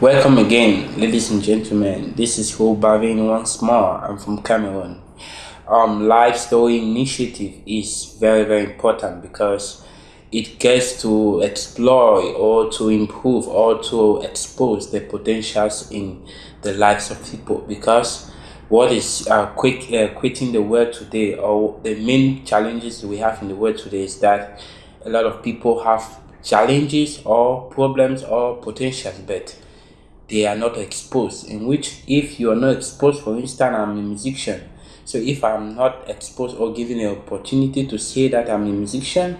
Welcome again, ladies and gentlemen. This is Ho Bavin once more. I'm from Cameroon. Um, Life Story Initiative is very, very important because it gets to explore or to improve or to expose the potentials in the lives of people. Because what is uh, quick uh, quitting the world today, or the main challenges we have in the world today, is that a lot of people have challenges or problems or potentials, but they are not exposed in which if you are not exposed for instance i'm a musician so if i'm not exposed or given the opportunity to say that i'm a musician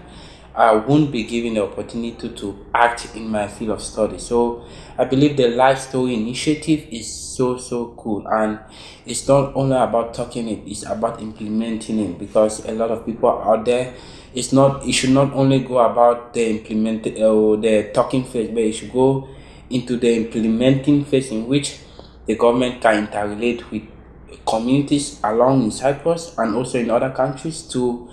i won't be given the opportunity to act in my field of study. So i believe the life story initiative is so so cool. And it's not only about talking it it's about implementing it because a lot of people out there it's not it should not only go about the implement or uh, the talking phase but it should go into the implementing phase in which the government can interrelate with communities along in Cyprus and also in other countries to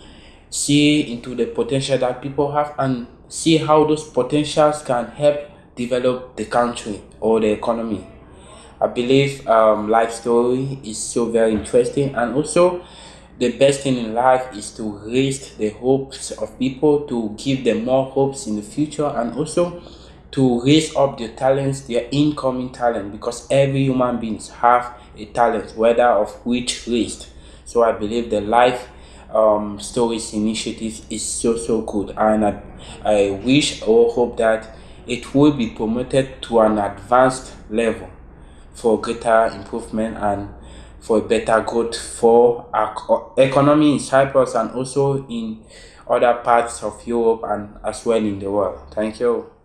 see into the potential that people have and see how those potentials can help develop the country or the economy. I believe um, life story is so very interesting and also the best thing in life is to raise the hopes of people to give them more hopes in the future and also to raise up their talents, their incoming talent, because every human beings have a talent, whether of which raised. So I believe the life um, stories initiative is so so good, and I, I wish or hope that it will be promoted to an advanced level for greater improvement and for better growth for our economy in Cyprus and also in other parts of Europe and as well in the world. Thank you.